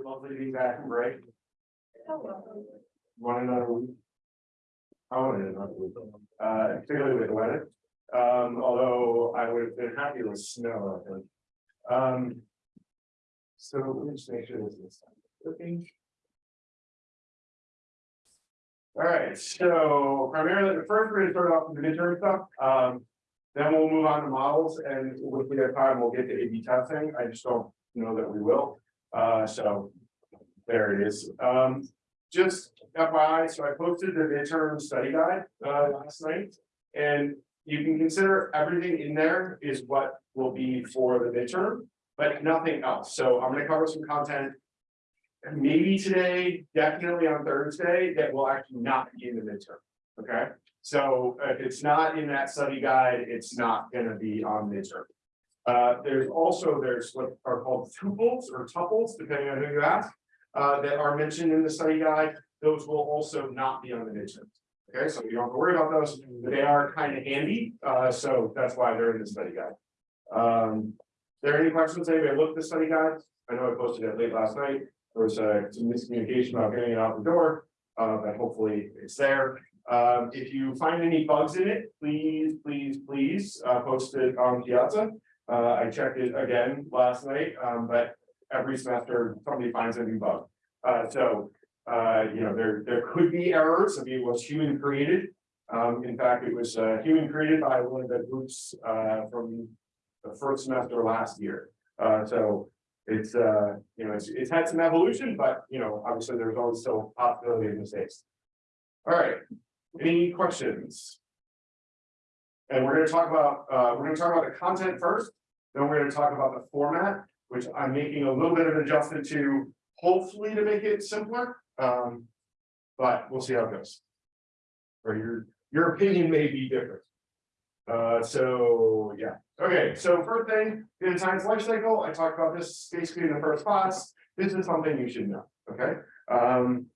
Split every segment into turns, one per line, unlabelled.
it lovely to be back from break? Want another week? I wanted another week, uh, particularly with the weather. Um, although I would have been happy with snow, I think. Um. So let me just make sure this is. working. All right, so primarily, the first, we're gonna start off with the midterm stuff, um. Then we'll move on to models and if we have time, we'll get to A B testing. I just don't know that we will. Uh, so. There it is. Um, just FYI, so I posted the midterm study guide, uh, last night. And you can consider everything in there is what will be for the midterm, but nothing else. So I'm gonna cover some content. Maybe today, definitely on Thursday, that will actually not be in the midterm, okay? So if it's not in that study guide, it's not gonna be on midterm. Uh, there's also, there's what are called tuples or tuples, depending on who you ask. Uh, that are mentioned in the study guide, those will also not be on the midterm. Okay, so you don't have to worry about those, but they are kind of handy, uh, so that's why they're in the study guide. Um, there any questions, anybody looked at the study guide? I know I posted it late last night, there was uh, some miscommunication about getting it out the door, uh, but hopefully it's there. Um, if you find any bugs in it, please, please, please, uh, post it on Piazza. Uh, I checked it again last night, um, but every semester somebody finds a new bug. Uh, so, uh, you know, there, there could be errors, I mean, it was human created. Um, in fact, it was, uh, human created by one of the groups, uh, from the first semester last year. Uh, so it's, you know, it's, it's had some evolution, but, you know, obviously there's always still possibility of mistakes. All right, any questions? And we're gonna talk about, we're gonna talk about the content first, then we're gonna talk about the format, which I'm making a little bit of an adjustment to, hopefully to make it simpler. Um, but we'll see how it goes. Or your, your opinion may be different. Uh, so, yeah, okay, so first thing, in science life cycle, I talked about this basically in the first class. This is something you should know, okay? Um,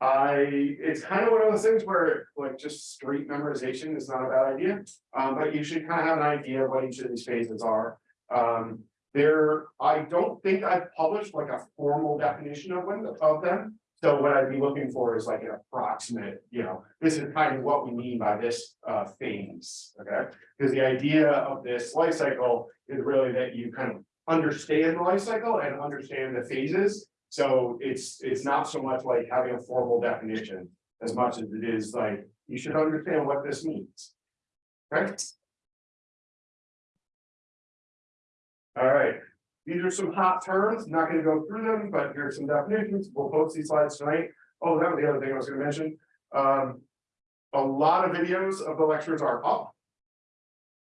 I, it's kind of one of those things where like just straight memorization is not a bad idea. Um, but you should kind of have an idea of what each of these phases are. Um, there, I don't think I've published like a formal definition of one of them. So what I'd be looking for is like an approximate, you know, this is kind of what we mean by this uh phase, okay? Because the idea of this life cycle is really that you kind of understand the life cycle and understand the phases. So it's, it's not so much like having a formal definition as much as it is like, you should understand what this means. Okay? All right, these are some hot terms, I'm not gonna go through them, but here's some definitions, we'll post these slides tonight. Oh, that was the other thing I was gonna mention, um. A lot of videos of the lectures are up.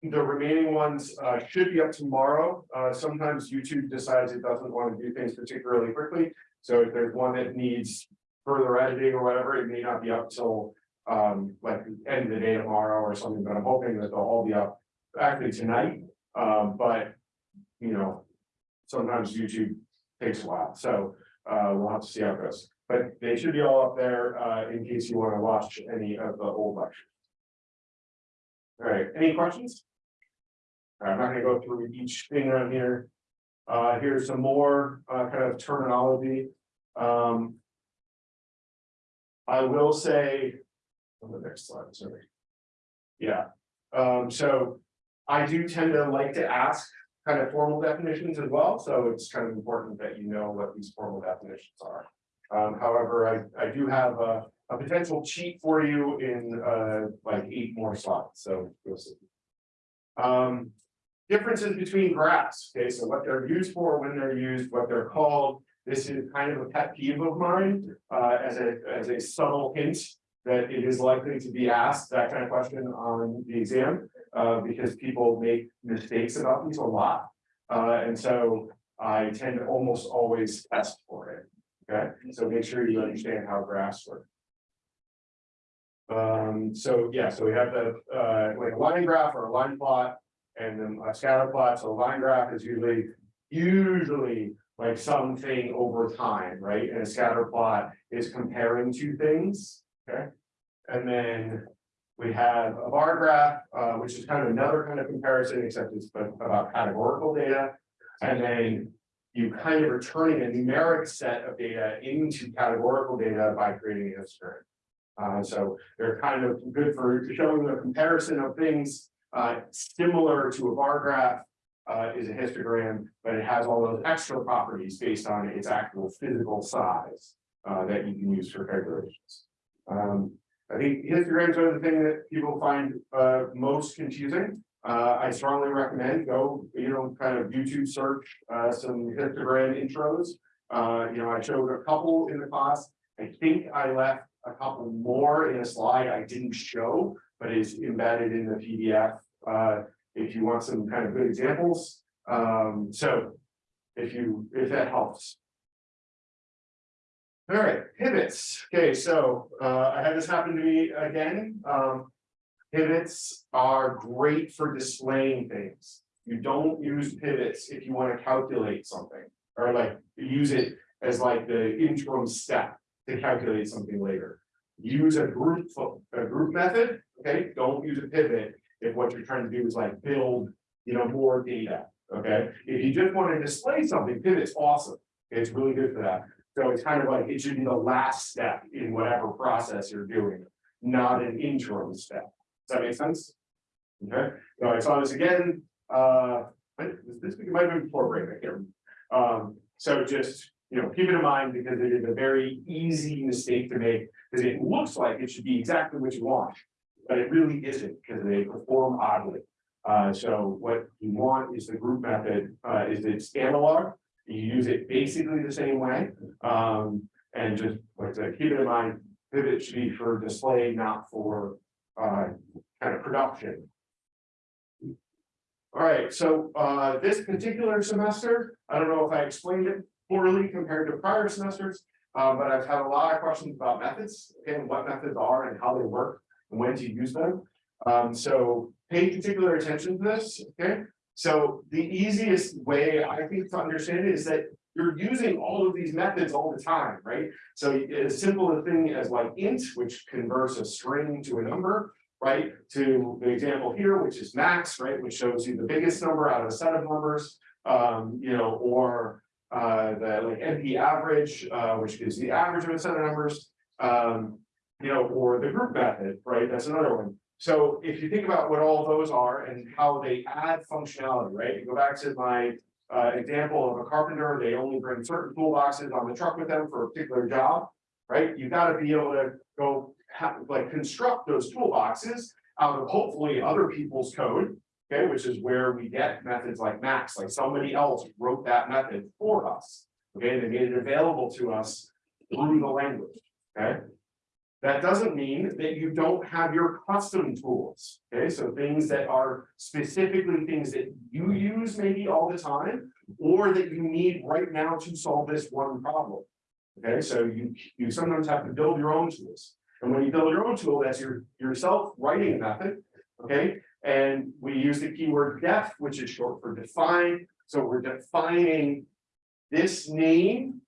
The remaining ones uh should be up tomorrow, uh sometimes YouTube decides it doesn't want to do things particularly quickly. So if there's one that needs further editing or whatever, it may not be up till. Um, like the end of the day tomorrow or something, but I'm hoping that they'll all be up actually tonight, um, but you know. Sometimes YouTube takes a while, so uh we'll have to see how it goes, but they should be all up there uh in case you want to watch any of the old lectures. All right, any questions? I'm not gonna go through each thing around here. Uh, here's some more uh kind of terminology. Um. I will say. On the next slide, sorry. Yeah, um, so I do tend to like to ask kind of formal definitions as well, so it's kind of important that you know what these formal definitions are. Um, however, I, I do have a, a potential cheat for you in, uh, like eight more slides, so we'll see. Um, differences between graphs, okay, so what they're used for, when they're used, what they're called. This is kind of a pet peeve of mine, uh, as a, as a subtle hint that it is likely to be asked, that kind of question on the exam uh, because people make mistakes about these a lot. Uh, and so I tend to almost always test for it. Okay, so make sure you understand how graphs work. Um, so yeah, so we have the uh, like a line graph or a line plot, and then a scatter plot. So a line graph is usually usually like something over time, right? And a scatter plot is comparing two things. Okay, and then we have a bar graph, uh, which is kind of another kind of comparison, except it's about categorical data. And then you kind of are turning a numeric set of data into categorical data by creating a histogram. Uh, so they're kind of good for showing the comparison of things, uh, similar to a bar graph. Uh, is a histogram, but it has all those extra properties based on its actual physical size, uh, that you can use for calculations. Um, I think histograms are the thing that people find, uh, most confusing. Uh, I strongly recommend go, you know, kind of YouTube search, uh, some histogram intros. Uh, you know, I showed a couple in the class. I think I left a couple more in a slide I didn't show, but is embedded in the PDF. Uh, if you want some kind of good examples. Um, so if you, if that helps. All right, pivots. Okay, so uh, I had this happen to me again. Um, pivots are great for displaying things. You don't use pivots if you want to calculate something or like use it as like the interim step to calculate something later. Use a group, a group method, okay? Don't use a pivot if what you're trying to do is like build, you know, more data, okay? If you just want to display something, pivot's awesome. It's really good for that. So it's kind of like, it should be the last step in whatever process you're doing, not an interim step. Does that make sense? Okay, so I saw this again, uh, this, this might have been before break, I can't remember. Um, so just, you know, keep it in mind because it is a very easy mistake to make, because it looks like it should be exactly what you want. But it really isn't, because they perform oddly. Uh, so what you want is the group method, uh, is it's analog. You use it basically the same way, um, and just like to keep it in mind, pivot should be for display, not for, uh, kind of production. All right, so, uh, this particular semester, I don't know if I explained it poorly compared to prior semesters. Uh, but I've had a lot of questions about methods, and what methods are and how they work and when to use them. Um, so pay particular attention to this, okay? So the easiest way I think to understand it is that you're using all of these methods all the time, right? So as simple a thing as like int, which converts a string to a number, right? To the example here, which is max, right? Which shows you the biggest number out of a set of numbers, um, you know, or uh, the like NP average, uh, which gives the average of a set of numbers, um, you know, or the group method, right? That's another one. So if you think about what all those are and how they add functionality, right? You go back to my uh, example of a carpenter, they only bring certain toolboxes on the truck with them for a particular job, right? You've got to be able to go like construct those toolboxes out of hopefully other people's code, okay, which is where we get methods like max, like somebody else wrote that method for us. Okay, they made it available to us through the language. Okay. That doesn't mean that you don't have your custom tools. Okay, so things that are specifically things that you use maybe all the time, or that you need right now to solve this one problem. Okay, so you you sometimes have to build your own tools. And when you build your own tool, that's your yourself writing method. Okay, and we use the keyword def, which is short for define. So we're defining this name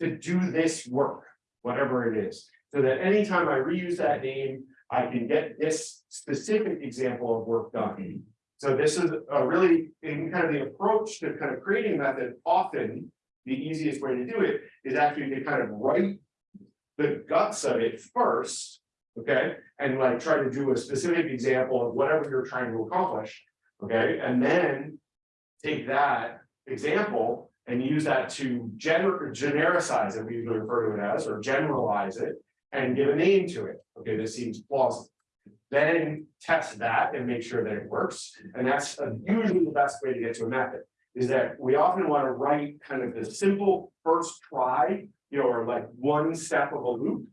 to do this work, whatever it is. So that anytime I reuse that name, I can get this specific example of work done. So this is a really in kind of the approach to kind of creating a method, often the easiest way to do it is actually to kind of write the guts of it first okay? And like try to do a specific example of whatever you're trying to accomplish, okay? And then take that example and use that to gener genericize it, we usually refer to it as, or generalize it, and give a name to it. Okay, this seems plausible. Then test that and make sure that it works. And that's usually the best way to get to a method, is that we often want to write kind of the simple first try, you know, or like one step of a loop,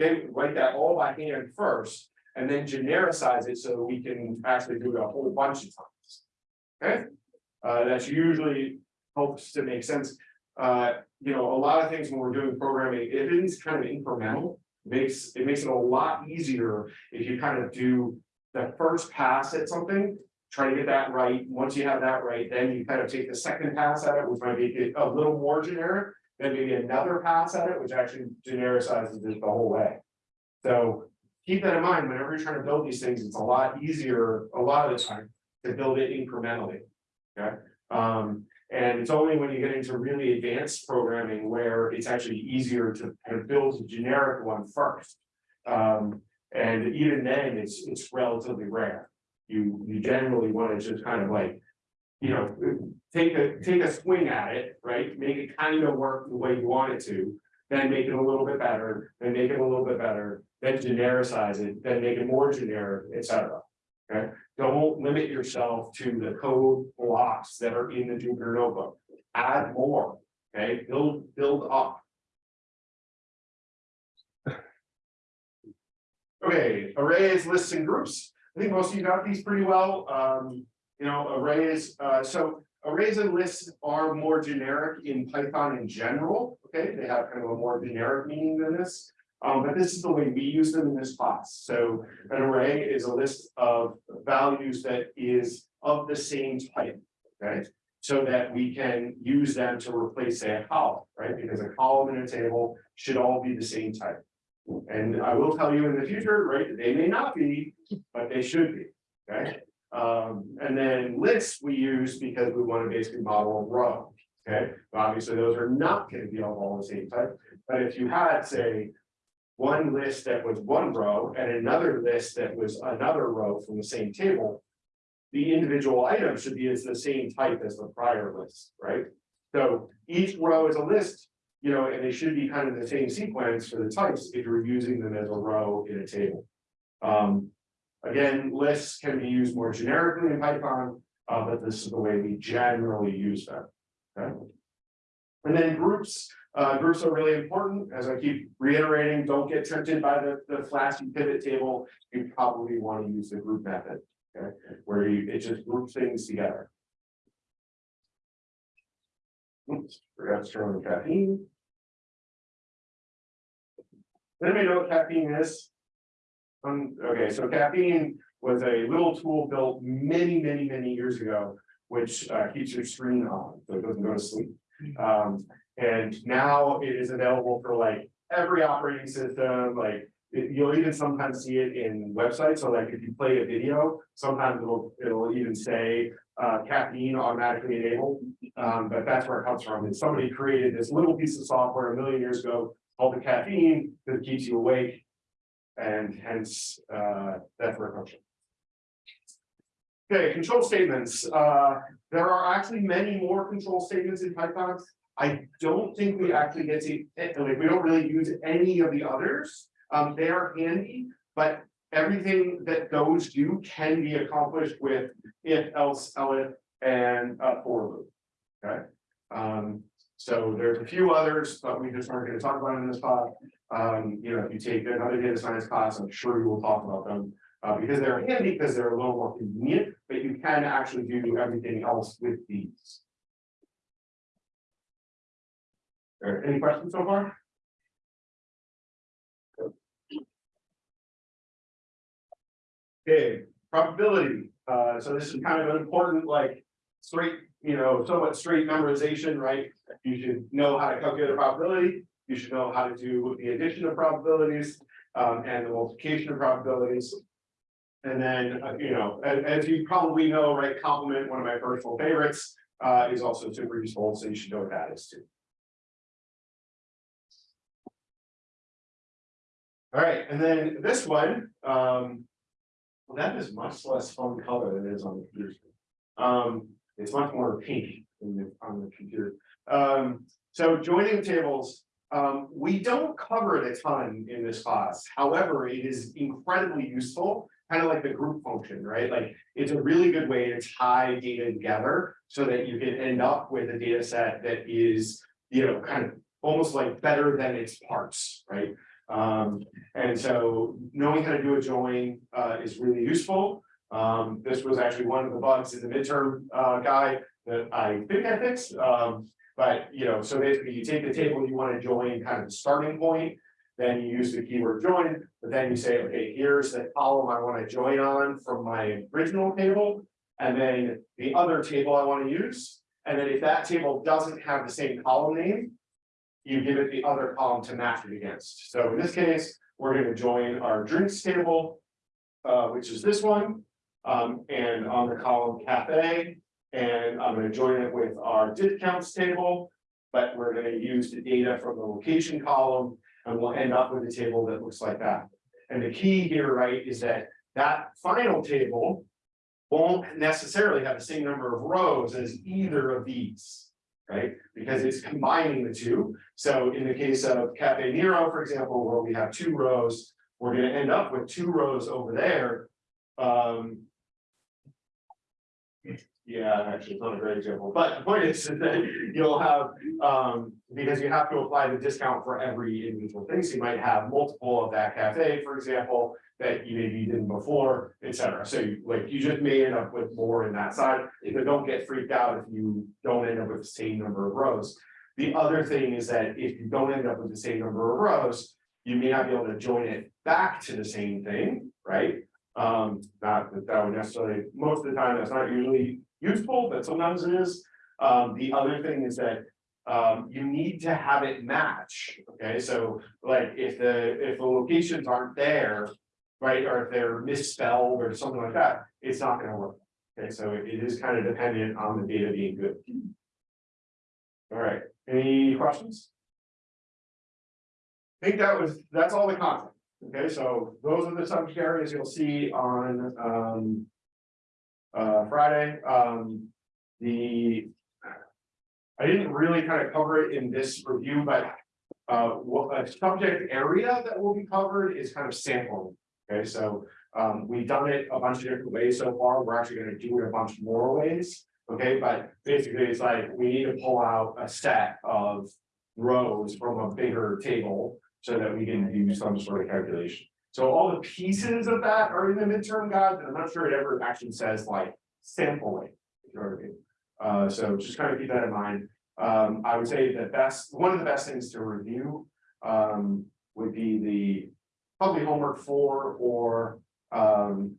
Okay, write that all by hand first, and then genericize it so we can actually do it a whole bunch of times. Okay, uh, that's usually helps to make sense. Uh, you know, a lot of things when we're doing programming, it is kind of incremental, makes it makes it a lot easier if you kind of do the first pass at something, try to get that right. Once you have that right, then you kind of take the second pass at it, which might be a little more generic, then maybe another pass at it, which actually genericizes it the whole way. So keep that in mind, whenever you're trying to build these things, it's a lot easier, a lot of the time, to build it incrementally. Okay, um, And it's only when you get into really advanced programming where it's actually easier to kind of build a generic one first. Um, and even then, it's, it's relatively rare. You, you generally want to just kind of like. You know, take a, take a swing at it, right? Make it kind of work the way you want it to. Then make it a little bit better, then make it a little bit better, then genericize it, then make it more generic, et cetera. Okay, don't limit yourself to the code blocks that are in the Jupyter notebook. Add more, okay, build, build up. Okay, arrays, lists and groups. I think most of you got these pretty well. Um, you know, arrays, uh, so arrays and lists are more generic in Python in general. Okay, they have kind of a more generic meaning than this. Um, but this is the way we use them in this class. So an array is a list of values that is of the same type, right? So that we can use them to replace say a column, right? Because a column in a table should all be the same type. And I will tell you in the future, right, they may not be, but they should be, okay? Um, and then lists we use because we want to basically model a row, okay? Obviously, those are not going to be all the same type, but if you had, say, one list that was one row and another list that was another row from the same table. The individual item should be as the same type as the prior list, right? So each row is a list, you know, and they should be kind of the same sequence for the types if you're using them as a row in a table. Um, again, lists can be used more generically in Python, uh, but this is the way we generally use them. Okay. And then groups, uh, groups are really important, as I keep reiterating, don't get tempted by the, the flashy pivot table. You probably want to use the group method, okay, where you, it just groups things together. Oops, forgot to turn on caffeine. Does Anybody know what caffeine is? Um, okay, so caffeine was a little tool built many, many, many years ago, which uh, keeps your screen on, so it doesn't go to sleep. Um, and now it is available for like every operating system, like it- you'll even sometimes see it in websites. So like if you play a video, sometimes it'll, it'll even say uh, caffeine automatically enabled. Um, but that's where it comes from. And somebody created this little piece of software a million years ago called the caffeine that keeps you awake. And hence, uh, that's where it comes from. Okay, control statements. Uh, there are actually many more control statements in Python. I don't think we actually get to, eh, like, we don't really use any of the others. Um, they are handy, but everything that those do can be accomplished with if, else, elif, and uh, for loop. Okay, um, so there's a few others, but we just aren't gonna talk about them in this spot. Um, you know, if you take another data science class, I'm sure you will talk about them. Uh, because they're handy, because they're a little more convenient, but you can actually do everything else with these. Right, any questions so far? Okay, probability, uh, so this is kind of an important, like, straight, you know, somewhat straight memorization, right? You should know how to calculate a probability, you should know how to do the addition of probabilities, um, and the multiplication of probabilities. And then, uh, you know, as, as you probably know, right, complement, one of my personal favorites, uh, is also super useful, so you should know what that is too. All right, and then this one, um. Well, that is much less fun color than it is on the computer. screen. Um, it's much more pink the- on the computer. Um, so joining tables, um, we don't cover it a ton in this class. However, it is incredibly useful. Kind of like the group function, right? Like, it's a really good way to tie data together so that you can end up with a data set that is, you know, kind of almost like better than its parts, right? Um, and so knowing how to do a join uh, is really useful. Um, this was actually one of the bugs in the midterm uh, that I think I fixed. Um, but you know, so basically you take the table you want to join kind of the starting point, then you use the keyword join, but then you say, okay, here's the column I want to join on from my original table. And then the other table I want to use. And then if that table doesn't have the same column name, you give it the other column to match it against. So in this case, we're gonna join our drinks table, uh, which is this one. Um, and on the column cafe, And I'm gonna join it with our discounts table. But we're gonna use the data from the location column and we'll end up with a table that looks like that. And the key here, right, is that that final table. Won't necessarily have the same number of rows as either of these. Right, because it's combining the two. So in the case of Cafe Nero, for example, where we have two rows, we're gonna end up with two rows over there. Um. Yeah, actually, it's not a great example, but the point is that you'll have, um, because you have to apply the discount for every individual thing, so you might have multiple of that cafe, for example. That you maybe didn't before, et cetera, so you, like, you just may end up with more in that side, but don't get freaked out if you don't end up with the same number of rows. The other thing is that if you don't end up with the same number of rows, you may not be able to join it back to the same thing, right? Um, not that that would necessarily, most of the time, that's not usually useful, but sometimes it is. Um, the other thing is that. Um, you need to have it match, okay, so like if the, if the locations aren't there. Right, or if they're misspelled or something like that, it's not gonna work. Okay, so it it is kind of dependent on the data being good. All right, any questions? I think that was, that's all the content. Okay, so those are the subject areas you'll see on, um. Uh, Friday, um, the. I didn't really kind of cover it in this review, but. Uh, what a subject area that will be covered is kind of sampling. Okay, so, um, we've done it a bunch of different ways so far. We're actually gonna do it a bunch more ways. Okay, but basically it's like, we need to pull out a set of rows from a bigger table so that we can do some sort of calculation. So all the pieces of that are in the midterm guide, but I'm not sure it ever actually says like sampling. You know what I mean? Uh, so just kind of keep that in mind. Um, I would say the best, one of the best things to review, um, would be the probably homework four or, um,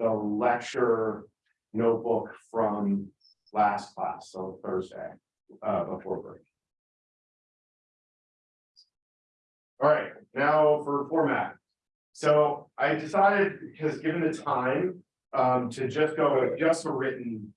the lecture notebook from last class, so Thursday, uh, before break. All right, now for format. So I decided, because given the time, um, to just go with just a written.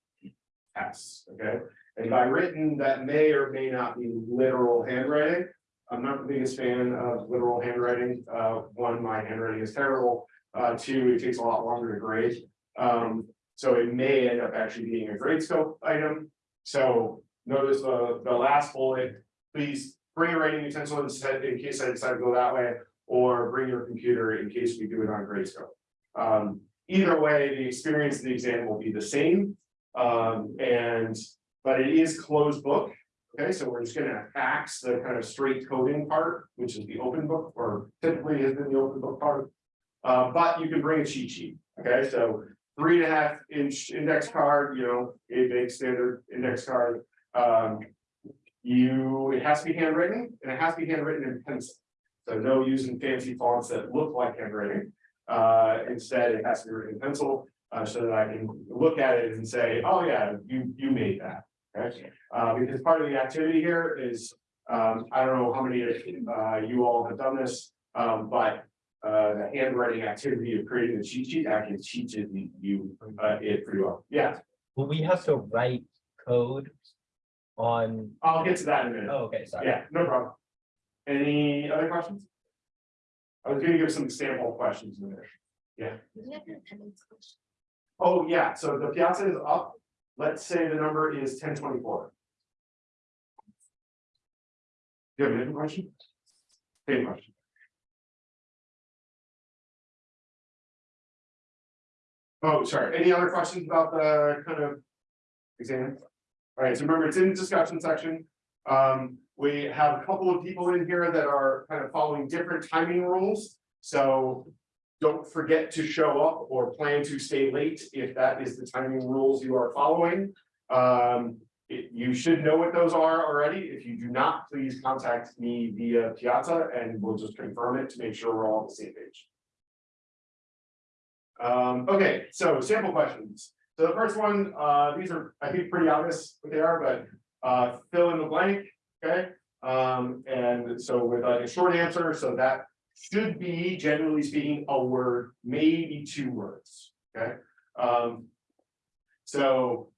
Tests, okay, and by written, that may or may not be literal handwriting. I'm not the biggest fan of literal handwriting, uh, one, my handwriting is terrible, uh, two, it takes a lot longer to grade. Um, so it may end up actually being a Gradescope item, so notice the, the last bullet, please bring your writing utensil instead in case I decide to go that way, or bring your computer in case we do it on Gradescope. Um, either way, the experience in the exam will be the same. Um, and, but it is closed book. Okay, so we're just gonna axe the kind of straight coding part, which is the open book, or typically has been the open book part. Uh, but you can bring a cheat sheet, okay, so three and a half inch index card, you know, a big standard index card. Um, you, it has to be handwritten and it has to be handwritten in pencil. So no using fancy fonts that look like handwriting. Uh, instead, it has to be written in pencil, uh, so that I can look at it and say, oh yeah, you, you made that. Okay, uh, because part of the activity here is, um, I don't know how many, uh, you all have done this, um, but. Uh, the handwriting activity of creating the cheat sheet actually teaches you, uh, it pretty well. Yeah,
Will we have to write code on,
I'll get to that in a minute.
oh, okay, sorry.
Yeah, no problem. Any other questions? I was gonna give some sample questions in there. Yeah. Oh, yeah, so the piazza is up. Let's say the number is ten twenty-four. Do you have another question? Same question. Oh, sorry, any other questions about the kind of exam? All right, so remember, it's in the discussion section. Um, we have a couple of people in here that are kind of following different timing rules, so. Don't forget to show up or plan to stay late if that is the timing rules you are following. Um, it- you should know what those are already. If you do not, please contact me via Piazza and we'll just confirm it to make sure we're all on the same page. Um, okay, so sample questions. So the first one, uh, these are, I think, pretty obvious what they are, but, uh, fill in the blank, okay? Um, and so with like a short answer, so that should be generally speaking, a word, maybe two words, okay? Um. So.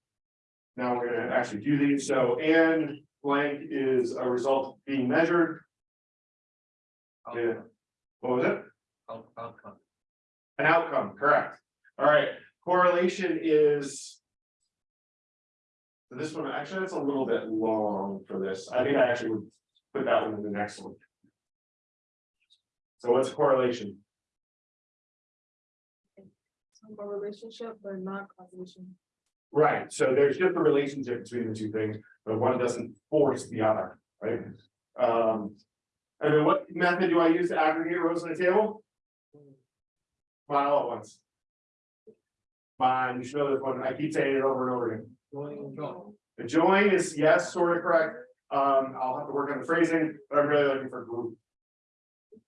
Now we're gonna actually do these, so and blank is a result being measured, Yeah. what was it?
Out- Outcome.
An outcome, correct. All right, correlation is. So This one, actually, that's a little bit long for this. I think I actually would put that one in the next one. So what's correlation?
Some relationship, but not causation.
Right, so there's just a relationship between the two things, but one doesn't force the other, right? Um. And then what method do I use to aggregate rows in a table? On, all at once. Fine, you should know this one, I keep saying it over and over again. The join is yes, sort of correct, um, I'll have to work on the phrasing, but I'm really looking for group.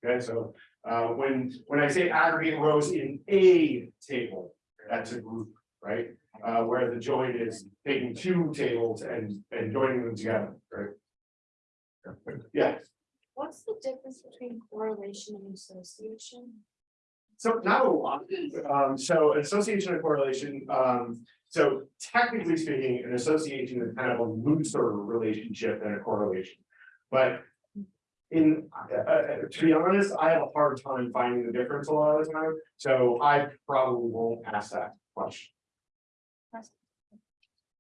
Okay, so, uh, when, when I say aggregate rows in a table, that's a group, right? Uh, where the join is taking two tables and, and joining them together, right? Yeah,
What's the difference between correlation and association?
So not a lot, um, so association and correlation, um, so technically speaking, an association is kind of a looser relationship than a correlation. But in, uh, uh, to be honest, I have a hard time finding the difference a lot of the time, so I probably won't ask that question.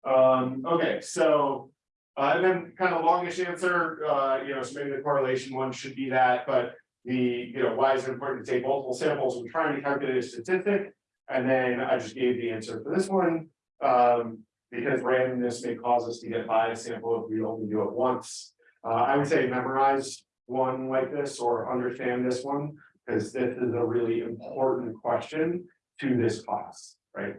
Um, okay, so, uh, and then kind of longish answer, uh, you know, so maybe the correlation one should be that, but. The, you know, why is it important to take multiple samples, we're trying to calculate a statistic. And then I just gave the answer for this one, um, because randomness may cause us to get biased sample if we only do it once. Uh, I would say memorize one like this or understand this one, because this is a really important question to this class, right?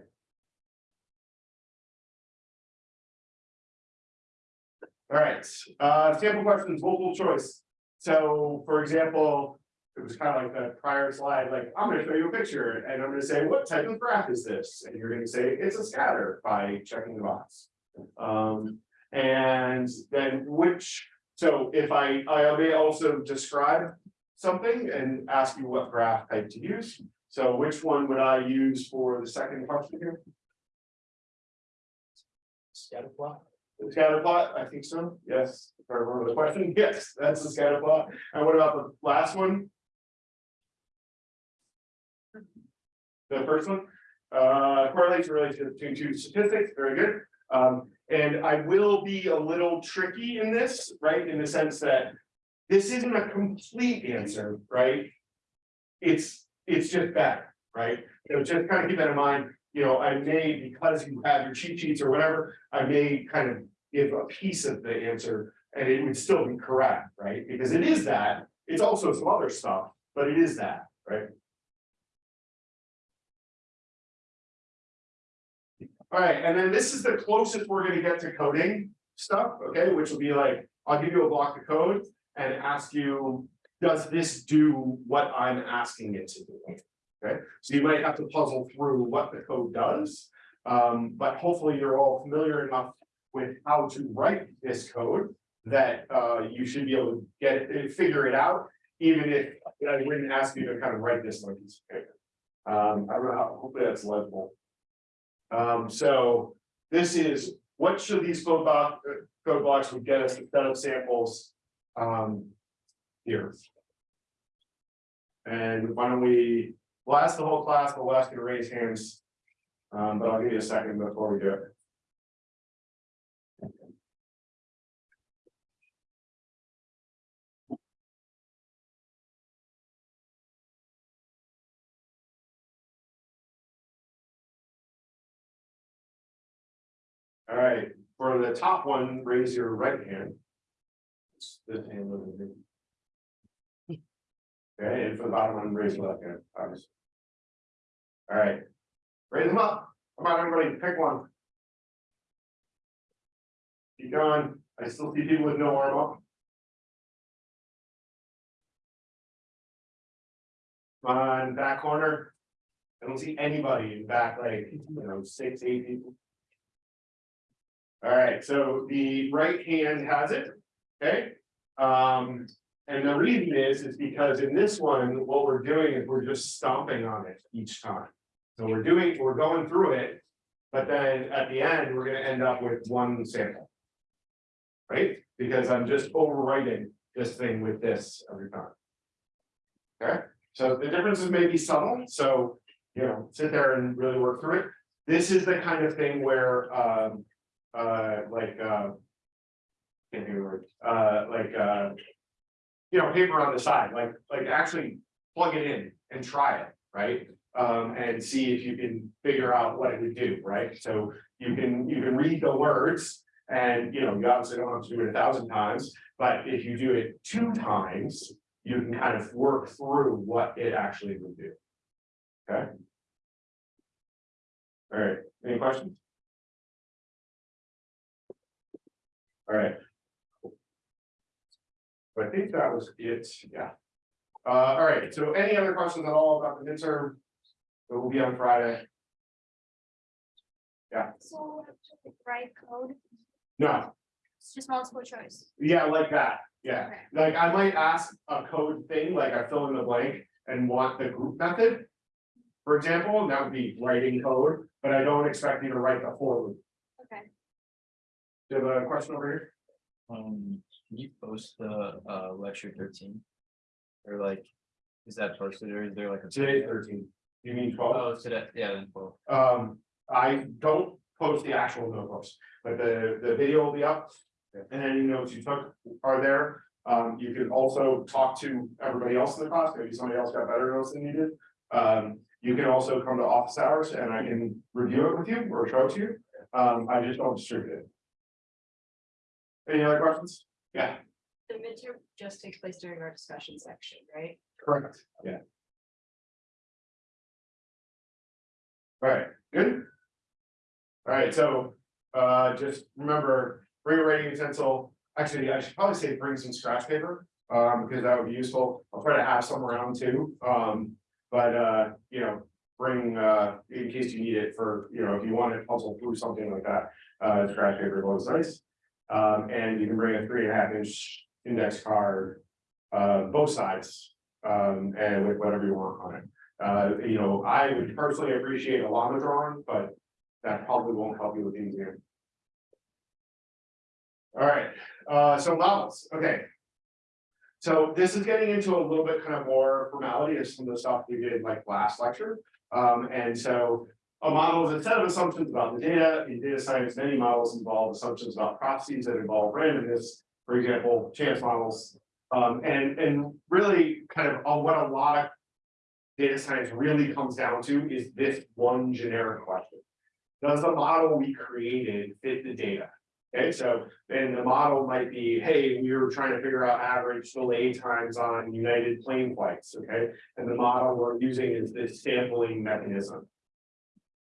All right, uh, sample questions, multiple choice. So, for example, it was kind of like the prior slide, like, I'm gonna show you a picture and I'm gonna say, what type of graph is this? And you're gonna say, it's a scatter by checking the box. Um, and then which, so if I, I may also describe something and ask you what graph type to use. So which one would I use for the second question here?
Scatter plot.
Scatter plot, I think so, yes, I remember the question, yes, that's the scatter plot, and what about the last one? The first one, uh, correlation related to, two statistics, very good. Um, and I will be a little tricky in this, right, in the sense that. This isn't a complete answer, right? It's, it's just better, right? So just kind of keep that in mind, you know, I may, because you have your cheat sheets or whatever, I may kind of give a piece of the answer. And it would still be correct, right? Because it is that, it's also some other stuff, but it is that, right? All right, and then this is the closest we're gonna get to coding stuff, okay, which will be like, I'll give you a block of code and ask you. Does this do what I'm asking it to do? Okay, so you might have to puzzle through what the code does. Um, but hopefully you're all familiar enough with how to write this code. That uh you should be able to get it, figure it out, even if I wouldn't ask you to kind of write this like piece of paper. Um, I don't know how, hopefully that's legible. Um, so this is, what should these code block, code blocks would get us to set up samples? Um, here. And why don't we, we'll ask the whole class, but we'll ask you to raise hands. Um, but I'll give you a second before we do it. All right, for the top one, raise your right hand. It's This hand over here. Okay, and for the bottom one, raise your left hand, obviously. All right, raise them up. Come on, everybody, pick one. Keep going. I still see people with no arm up. Come On back corner. I don't see anybody in back, like, you know, six, eight people. All right, so the right hand has it, okay? Um, and the reason is, is because in this one, what we're doing is we're just stomping on it each time. So we're doing, we're going through it. But then at the end, we're gonna end up with one sample. Right, because I'm just overwriting this thing with this every time. Okay, so the differences may be subtle, so, you know, sit there and really work through it. This is the kind of thing where, um, uh, like, uh. Can't of uh, like, uh. You know, paper on the side, like, like actually plug it in and try it, right? Um, and see if you can figure out what it would do, right? So you can, you can read the words. And, you know, you obviously don't have to do it a thousand times, but if you do it two times, you can kind of work through what it actually would do. Okay? All right, any questions? All right. So I think that was it, yeah. Uh, all right, so any other questions at all about the midterm? It will be on Friday. Yeah.
So right code,
No,
it's just multiple choice.
yeah, like that, yeah.
Okay.
Like I might ask a code thing, like I fill in the blank and want the group method. For example, and that would be writing code, but I don't expect you to write the for loop.
Okay.
Do you have a question over here?
Um, can you post the uh lecture thirteen? Or like, is that posted or is there like a?
Today thirteen, you mean twelve?
Oh, today, yeah, then twelve.
Um, I don't post the actual notebooks, but the, the video will be up. And any notes you took are there. Um, you can also talk to everybody else in the class, maybe somebody else got better notes than you did. Um, you can also come to office hours and I can review it with you or show it to you. Um, I just don't distribute it. Any other questions? Yeah,
The midterm just takes place during our discussion section, right?
correct, yeah. All right, good. All right, so, uh, just remember, bring a writing utensil, actually, I should probably say bring some scratch paper. Um, because that would be useful, I'll try to have some around too, um, but, uh, you know, bring, uh, in case you need it for, you know, if you want to puzzle through something like that. Uh, scratch paper always nice, um, and you can bring a three and a half inch index card. Uh, both sides, um, and with whatever you want on it. Uh, you know, I would personally appreciate a llama drawing, but that probably won't help you with the exam. All right, uh, so models, okay. So this is getting into a little bit kind of more formality of some of the stuff we did like last lecture. Um, and so a model is a set of assumptions about the data. In data science, many models involve assumptions about processes that involve randomness. For example, chance models. Um, and, and really kind of uh, what a lot of data science really comes down to is this one generic question. Does the model we created fit the data? Okay, so then the model might be, hey, we were trying to figure out average delay times on United plane flights, okay? And the model we're using is this sampling mechanism.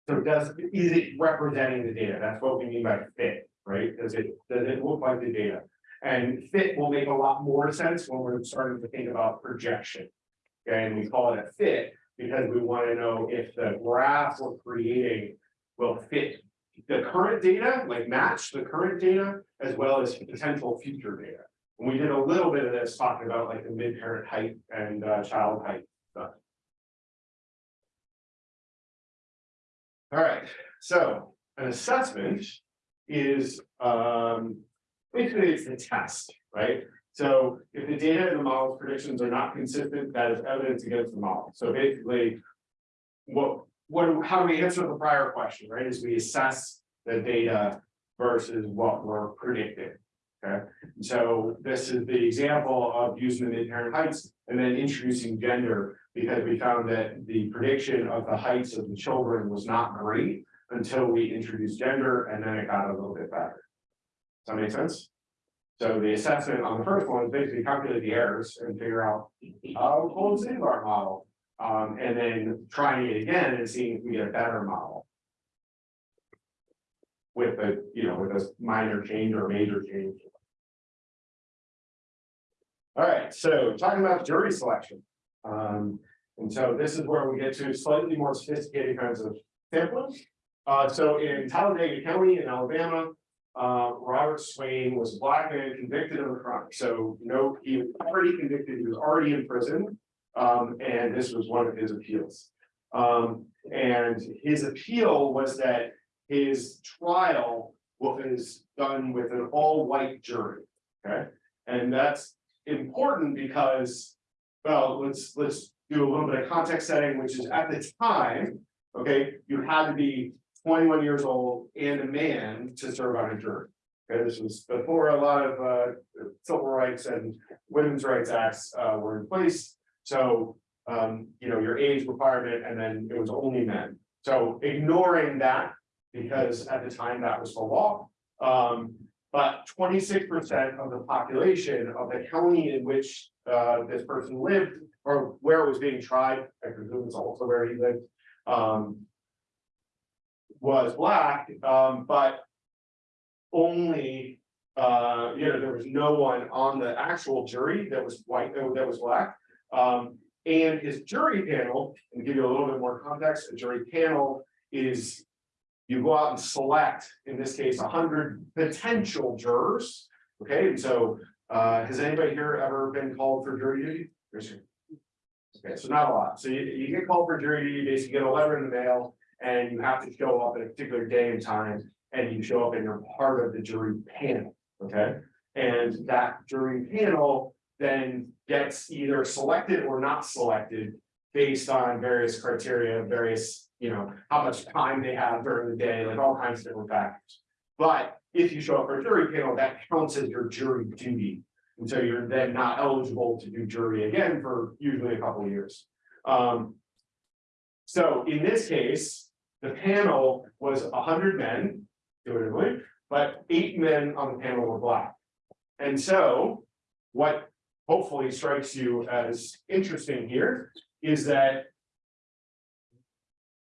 So does, is it representing the data? That's what we mean by fit, right? Does it, does it look like the data? And fit will make a lot more sense when we're starting to think about projection. Okay, and we call it a fit because we want to know if the graph we're creating will fit the current data, like match the current data, as well as potential future data. And we did a little bit of this talking about like the mid-parent height and uh, child height stuff. All right, so an assessment is um, basically it's the test, right? So if the data in the model's predictions are not consistent, that is evidence against the model. So basically, what, what, how do we answer the prior question, right? Is we assess the data versus what we're predicting. Okay, so this is the example of using the mid-parent heights and then introducing gender because we found that the prediction of the heights of the children was not great until we introduced gender and then it got a little bit better. Does that make sense? So the assessment on the first one is basically calculate the errors and figure out how close is our model. Um, and then trying it again and seeing if we get a better model. With a, you know, with a minor change or a major change. All right, so talking about jury selection. Um, and so this is where we get to slightly more sophisticated kinds of sampling. Uh, so in Talladega County in Alabama, uh, Robert Swain was a black man convicted of a crime. So, know, he was already convicted, he was already in prison. Um, and this was one of his appeals. Um, and his appeal was that his trial was done with an all-white jury, okay? And that's important because, well, let's, let's do a little bit of context setting, which is at the time, okay, you had to be twenty-one years old and a man to serve on a jury. Okay, this was before a lot of uh civil rights and women's rights acts uh were in place. So, um, you know, your age requirement and then it was only men. So ignoring that, because at the time that was the law. Um, but twenty-six percent of the population of the county in which uh this person lived or where it was being tried, I presume it's also where he lived. Um, was black, um, but only, uh, you know, there was no one on the actual jury that was white, uh, that was black. Um, and his jury panel, and give you a little bit more context, a jury panel is you go out and select, in this case, hundred potential jurors. Okay, and so, uh, has anybody here ever been called for jury duty? Okay, so not a lot. So you, you get called for jury duty, you basically get a letter in the mail, and you have to show up at a particular day and time, and you show up and you're part of the jury panel, okay? And that jury panel then gets either selected or not selected based on various criteria, various, you know, how much time they have during the day, like all kinds of different factors. But if you show up for a jury panel, that counts as your jury duty. And so you're then not eligible to do jury again for usually a couple of years. Um. So in this case, the panel was hundred men, intuitively, but eight men on the panel were black. And so, what hopefully strikes you as interesting here is that.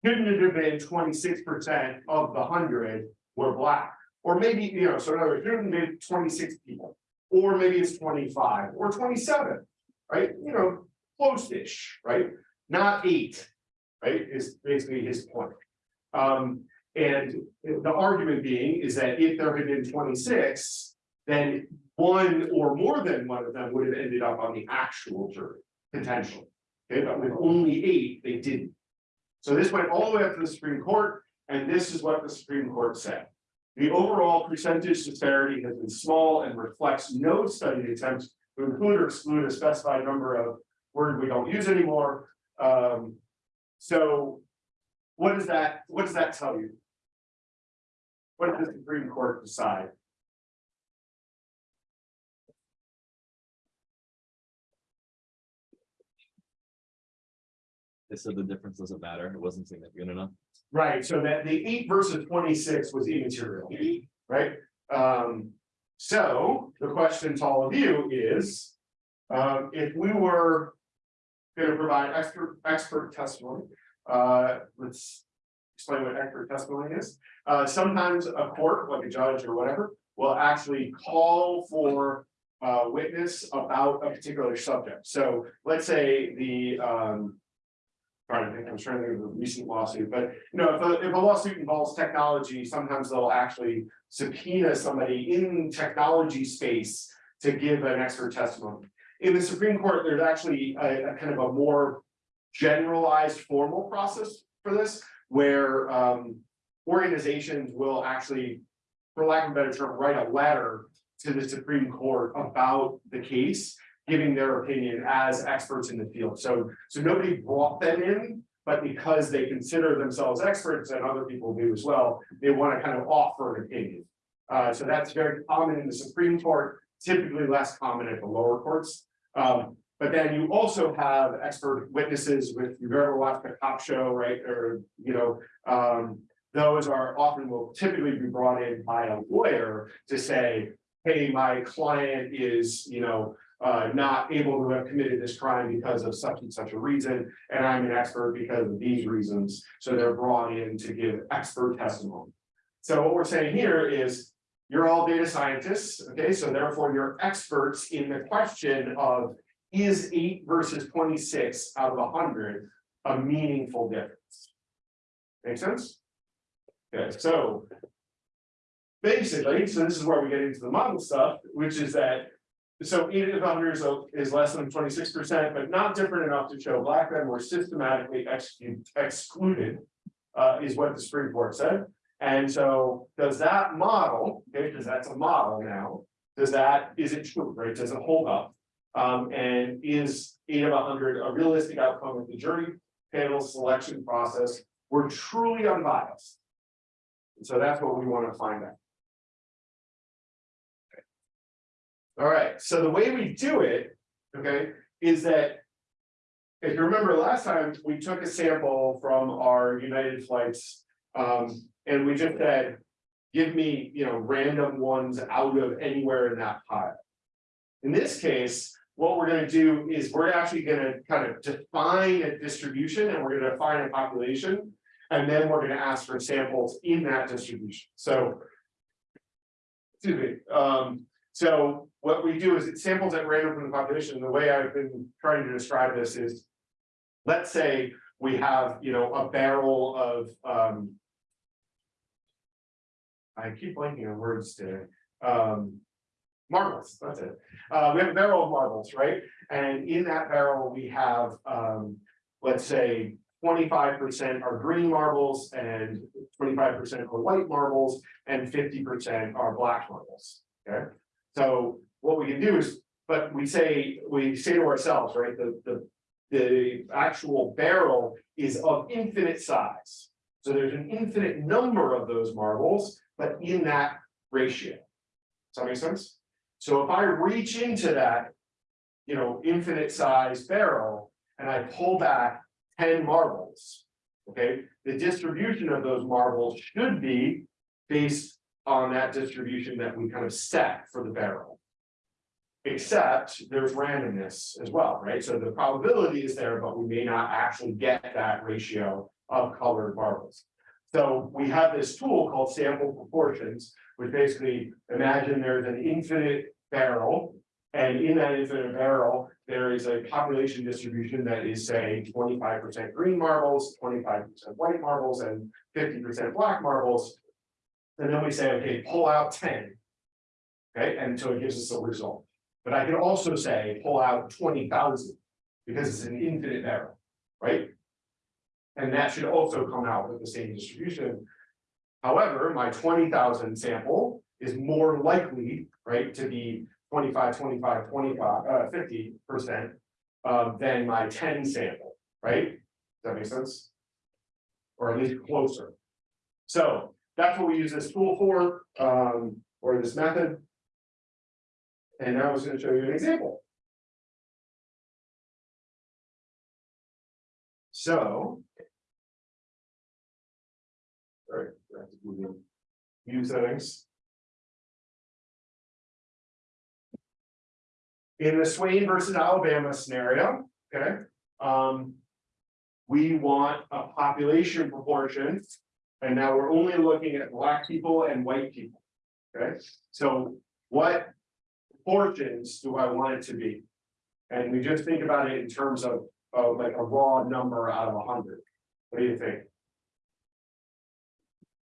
Couldn't it have been twenty-six percent of the hundred were black, or maybe, you know, so in other words, there have been twenty-six people. Or maybe it's twenty-five or twenty-seven, right, you know, close-ish, right, not eight. Right, is basically his point. Um, and the argument being is that if there had been twenty-six, then one or more than one of them would have ended up on the actual jury, potentially. Okay, but with only eight, they didn't. So this went all the way up to the Supreme Court, and this is what the Supreme Court said. The overall percentage disparity has been small and reflects no studied attempts to include or exclude a specified number of words we don't use anymore. Um, so what does that, what does that tell you? What did the Supreme Court decide?
They said the difference doesn't matter, it wasn't significant enough.
Right, so that the eight versus twenty-six was immaterial, right? Um, so the question to all of you is. Um, if we were. Gonna provide expert, expert testimony, uh, let's. Explain what expert testimony is, uh, sometimes a court, like a judge or whatever, will actually call for. A witness about a particular subject, so let's say the, um. Trying to think, I'm trying to think a recent lawsuit, but you know, if a, if a lawsuit involves technology, sometimes they'll actually subpoena somebody in technology space to give an expert testimony. In the Supreme Court, there's actually a, a kind of a more generalized formal process for this, where, um, organizations will actually, for lack of a better term, write a letter to the Supreme Court about the case, giving their opinion as experts in the field. So, so nobody brought them in, but because they consider themselves experts and other people do as well, they want to kind of offer an opinion. Uh, so that's very common in the Supreme Court, typically less common at the lower courts. Um, but then you also have expert witnesses with, you've ever watched a cop show, right, or, you know, um. Those are often will typically be brought in by a lawyer to say, hey, my client is, you know. Uh, not able to have committed this crime because of such and such a reason, and I'm an expert because of these reasons, so they're brought in to give expert testimony. So what we're saying here is, you're all data scientists, okay, so therefore you're experts in the question of. Is eight versus twenty-six out of hundred a meaningful difference? Make sense? Okay, so. Basically, so this is where we get into the model stuff, which is that. So eight of hundred is, is less than twenty-six percent, but not different enough to show black men were systematically excluded. Uh, is what the Supreme Court said, And so does that model, okay, because that's a model now, does that, is it true, right? Does it hold up? Um, and is eight of hundred a realistic outcome of the jury panel selection process? We're truly unbiased. And so that's what we want to find out. All right, so the way we do it, okay, is that. If you remember last time, we took a sample from our United Flights, um, and we just said. Give me, you know, random ones out of anywhere in that pile. In this case, what we're gonna do is we're actually gonna kind of define a distribution and we're gonna define a population. And then we're gonna ask for samples in that distribution, so. Excuse me, um, so what we do is it samples at random from the population, the way I've been trying to describe this is. Let's say we have, you know, a barrel of, um. I keep blanking on words today, um. Marbles, that's it, uh, we have a barrel of marbles, right? And in that barrel, we have, um, let's say. Twenty-five percent are green marbles and twenty-five percent are white marbles and fifty percent are black marbles, okay? So what we can do is, but we say, we say to ourselves, right, the, the. The actual barrel is of infinite size. So there's an infinite number of those marbles, but in that ratio. Does that make sense? So if I reach into that. You know, infinite size barrel and I pull back ten marbles. Okay, the distribution of those marbles should be based on that distribution that we kind of set for the barrel. Except there's randomness as well, right? So the probability is there, but we may not actually get that ratio of colored marbles. So we have this tool called sample proportions, which basically imagine there's an infinite barrel. And in that infinite barrel, there is a population distribution that is, say, twenty-five percent green marbles, twenty-five percent white marbles, and fifty percent black marbles. And then we say, okay, pull out ten. Okay, and so it gives us a result. But I can also say, pull out twenty thousand, because it's an infinite barrel, right? And that should also come out with the same distribution. However, my twenty thousand sample is more likely, right, to be 25, 25, 25, uh, fifty percent. Um, than my ten sample, right? Does that make sense? Or at least closer. So that's what we use this tool for, um, or this method. And now I was gonna show you an example. So. Sorry, I have to in. View settings. In the Swain versus Alabama scenario, okay, um. We want a population proportion. And now we're only looking at black people and white people. Okay, so what proportions do I want it to be? And we just think about it in terms of, of like a raw number out of a hundred. What do you think?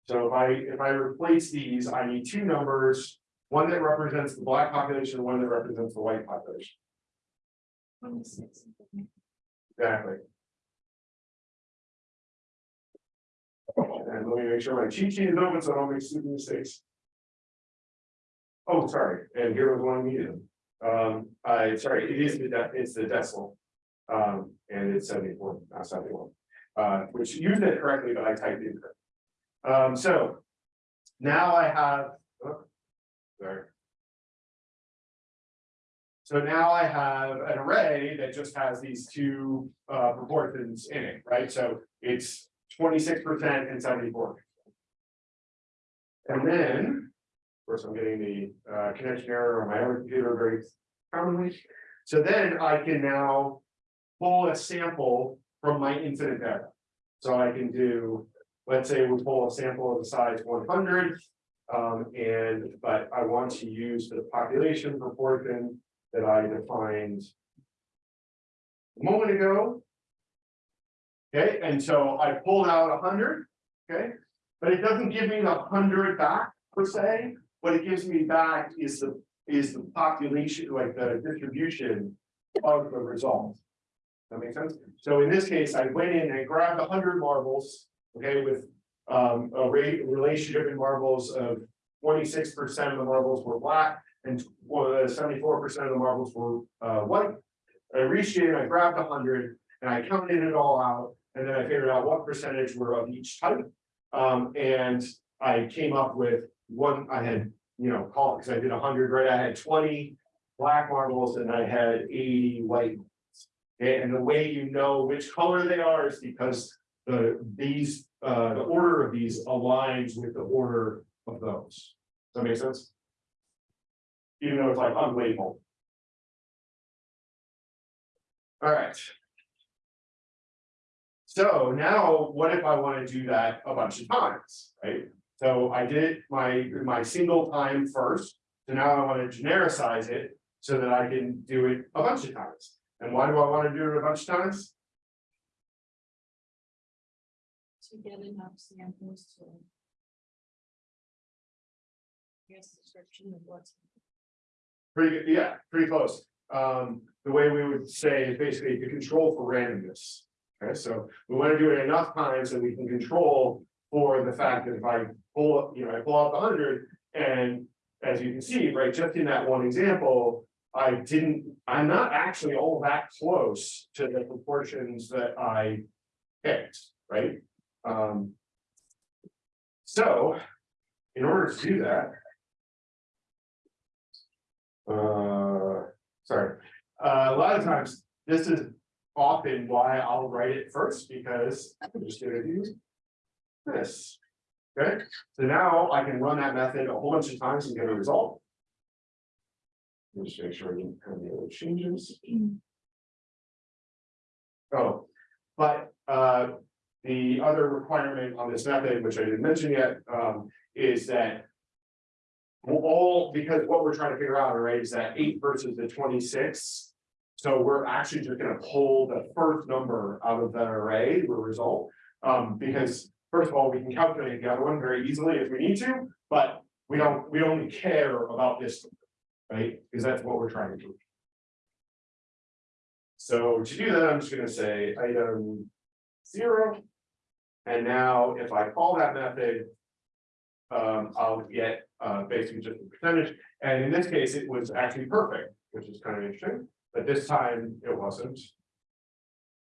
So if I, if I replace these, I need two numbers, one that represents the black population, one that represents the white population. Exactly. And let me make sure my cheat sheet is open, so I don't make stupid mistakes. Oh, sorry, and here was one needed. Um, I, sorry, it is the, it's the decimal. Um, and it's seventy-four, not seventy-one. Uh, which used it correctly, but I typed it. Um, so. Now I have. oh, Sorry. So now I have an array that just has these two uh proportions in it, right? So it's twenty-six percent and seventy-four. And then, of course, I'm getting the uh connection error on my other computer very commonly. So then I can now pull a sample from my incident data. So I can do, let's say we pull a sample of the size one hundred. Um, and, but I want to use the population proportion that I defined. A moment ago. Okay, and so I pulled out hundred, okay, but it doesn't give me the hundred back per se. What it gives me back is the, is the population, like the distribution of the result. That makes sense? So in this case, I went in and grabbed hundred marbles, okay, with um, a rate, relationship in marbles of twenty-six percent of the marbles were black. And seventy-four percent of the marbles were, uh, white. I reached in, I grabbed a hundred, and I counted it all out, and then I figured out what percentage were of each type. Um, and I came up with one, I had, you know, call, because I did hundred, right, I had twenty black marbles and I had eighty white. ones. Okay, and the way you know which color they are is because the, these, uh, the order of these aligns with the order of those. Does that make sense? Even though it's like unlabeled. Alright. So now, what if I wanna do that a bunch of times, right? So I did my, my single time first, so now I wanna genericize it so that I can do it a bunch of times. And why do I wanna do it a bunch of times?
To get enough samples to. Guess description of what's.
Pretty, good, yeah, pretty close. Um, the way we would say is basically to control for randomness. Okay, so we wanna do it enough times that we can control for the fact that if I pull, up, you know, I pull the hundred. And as you can see, right, just in that one example, I didn't, I'm not actually all that close to the proportions that I picked, right? Um. So, in order to do that. Uh, sorry, uh, a lot of times, this is often why I'll write it first, because I'm just gonna do this. Okay, so now I can run that method a whole bunch of times and get a result. Just make sure I didn't have any other changes. Oh, but uh, the other requirement on this method, which I didn't mention yet, um, is that. all, because what we're trying to figure out, right, is that eight versus the twenty-six. So we're actually just gonna pull the first number out of that array, the result, um, because. First of all, we can calculate the other one very easily if we need to, but we don't, we only care about this. Right, because that's what we're trying to do. So to do that, I'm just gonna say item zero. And now if I call that method. Um, I'll get uh basically just a percentage, and in this case, it was actually perfect, which is kind of interesting, but this time it wasn't.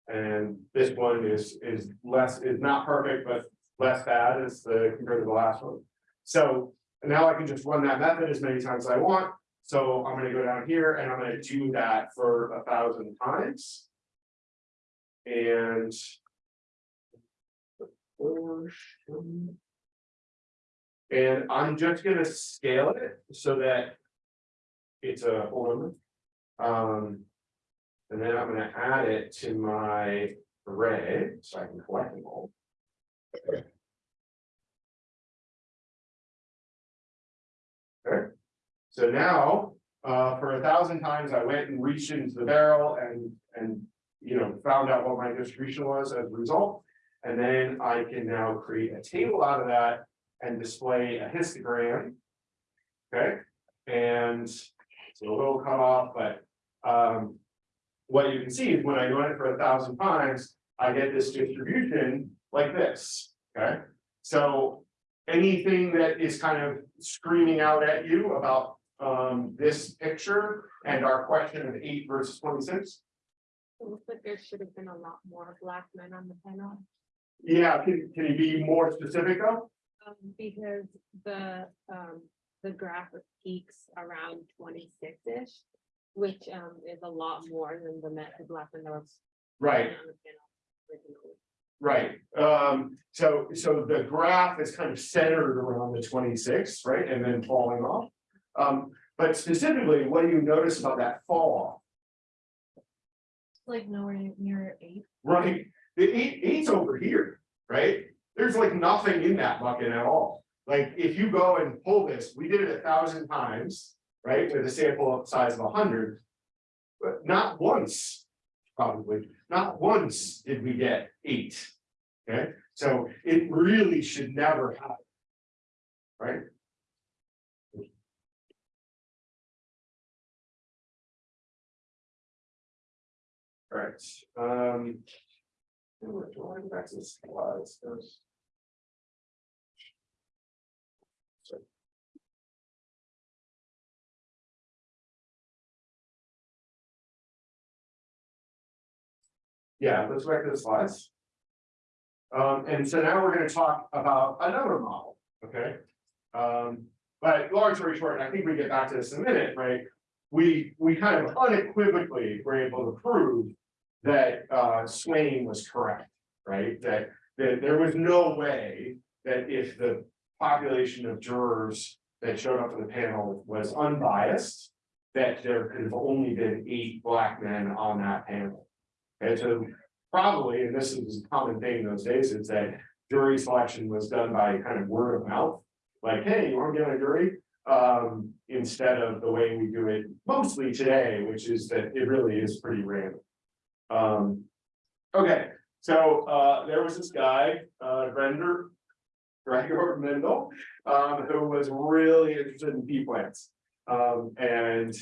And this one is is less, is not perfect, but less bad as the compared to the last one. So now I can just run that method as many times as I want. So I'm gonna go down here and I'm gonna do that for a thousand times. And. And I'm just gonna scale it so that. It's a whole number. Um. And then I'm gonna add it to my array, so I can collect them all. Okay, so now, uh, for a thousand times, I went and reached into the barrel and, and, you know, found out what my distribution was as a result. And then I can now create a table out of that and display a histogram. Okay, and it's a little cut off, but, um. What you can see is when I run it for a thousand times, I get this distribution like this, okay? So anything that is kind of screaming out at you about um this picture and our question of eight versus twenty-six?
It looks like there should have been a lot more black men on the panel.
Yeah, can can you be more specific though?
Um, because the, um, the graph peaks around twenty-six-ish. Which, um, is a lot more than the net, the black men that was.
Right, right. Um, so so the graph is kind of centered around the twenty-six, right, and then falling off. Um, but specifically, what do you notice about that fall off?
Like nowhere near eight.
Right, the eight, eight's over here, right? There's like nothing in that bucket at all. Like, if you go and pull this, we did it a thousand times, right, with a sample size of a hundred. But not once, probably, not once did we get eight. Okay, so it really should never happen. Right? Alright, um. We're going back to the slides. Yeah, let's go back to the slides. Um, and so now we're gonna talk about another model, okay? Um, but long story short, and I think we get back to this in a minute, right? We, we kind of unequivocally were able to prove that, uh, Swain was correct, right? That, that there was no way that if the population of jurors that showed up for the panel was unbiased, that there could have only been eight black men on that panel. And so probably, and this is a common thing in those days, is that jury selection was done by kind of word of mouth. Like, hey, you want to be on a jury? Um, instead of the way we do it mostly today, which is that it really is pretty random. Um, okay, so, uh, there was this guy, uh, Render. Gregor Mendel, um, who was really interested in pea plants. Um, and,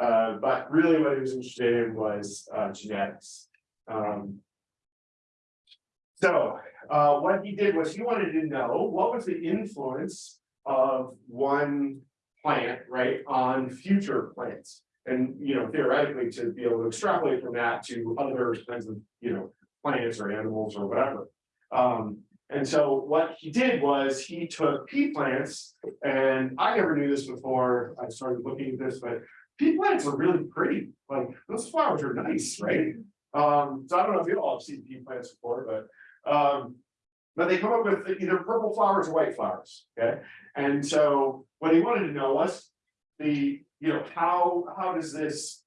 uh, but really what he was interested in was, uh, genetics. Um. So, uh, what he did was he wanted to know what was the influence of one plant, right, on future plants? And, you know, theoretically, to be able to extrapolate from that to other kinds of, you know, plants or animals or whatever. Um, and so what he did was he took pea plants, and I never knew this before I started looking at this, but pea plants are really pretty, like those flowers are nice, right? Um, so I don't know if you all have seen pea plants before, but, um, but they come up with either purple flowers or white flowers, okay? And so what he wanted to know was the, you know, how, how does this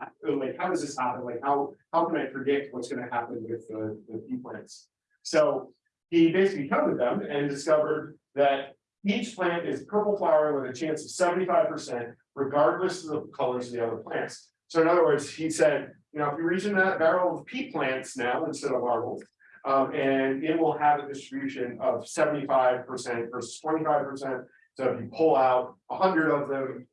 uh, like, how does this happen? Like, how, how can I predict what's gonna happen with the, the pea plants? So he basically counted them and discovered that each plant is purple flower with a chance of seventy-five percent regardless of the colors of the other plants. So in other words, he said, you know, if you reach in that barrel of pea plants now instead of marbles, um, and it will have a distribution of seventy-five percent versus twenty-five percent. So if you pull out hundred of them,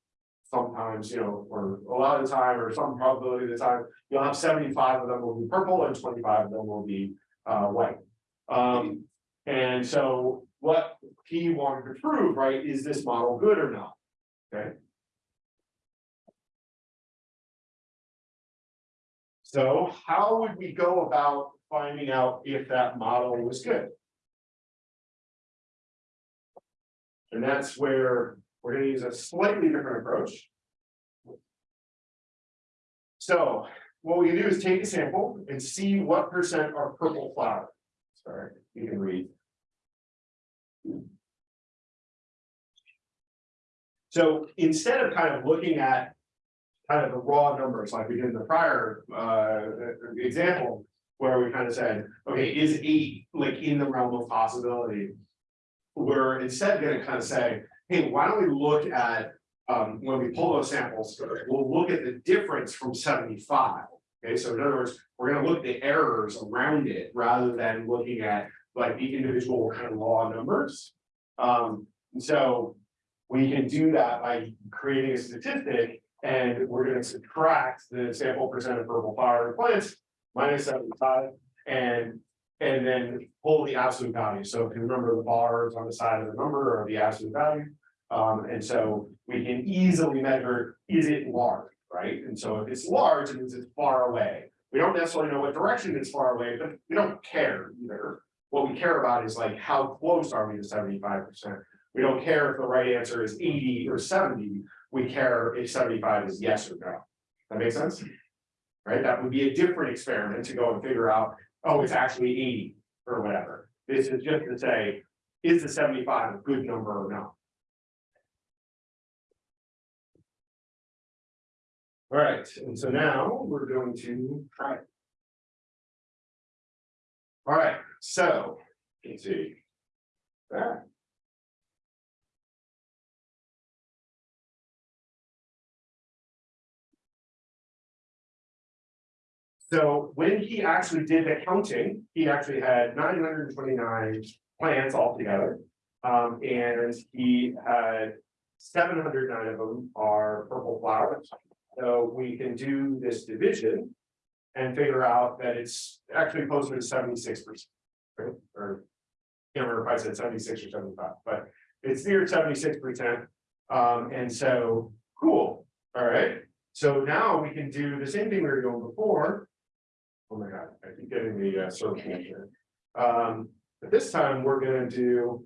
sometimes, you know, or a lot of the time, or some probability of the time, you'll have seventy-five of them will be purple and twenty-five of them will be uh white. Um, and so what he wanted to prove, right, is this model good or not? Okay. So how would we go about finding out if that model was good? And that's where we're gonna use a slightly different approach. So what we do is take a sample and see what percent are purple flower. Sorry, you can read. So instead of kind of looking at. Kind of the raw numbers like we did in the prior uh example. Where we kind of said, okay, is eight like in the realm of possibility? We're instead gonna kind of say, hey, why don't we look at, um, when we pull those samples, we'll look at the difference from seventy-five. Okay, so in other words, we're gonna look at the errors around it rather than looking at like the individual kind of raw numbers. Um, and so we can do that by creating a statistic and we're gonna subtract the sample percent of purple flower plants minus seventy-five and and then pull the absolute value. So if you remember the bars on the side of the number or the absolute value. Um, and so we can easily measure, is it large, right? And so if it's large, it means it's far away. We don't necessarily know what direction it's far away, but we don't care either. What we care about is like, how close are we to seventy-five percent? We don't care if the right answer is eighty or seventy, we care if seventy-five is yes or no. That makes sense? Right, that would be a different experiment to go and figure out, oh, it's actually eighty or whatever. This is just to say, is the seventy-five a good number or not? All right, and so now we're going to try it. All right, so, let's see. There. So when he actually did the counting, he actually had nine hundred and twenty-nine plants altogether. Um, and he had seven hundred nine of them are purple flowers. So we can do this division and figure out that it's actually closer to seventy-six percent. Right, or. Can't remember if I said seventy-six or seventy-five, but it's near seventy-six percent. Um, and so, cool, all right. So now we can do the same thing we were doing before. Oh my god, I keep getting the uh circle here. Um, but this time we're gonna do.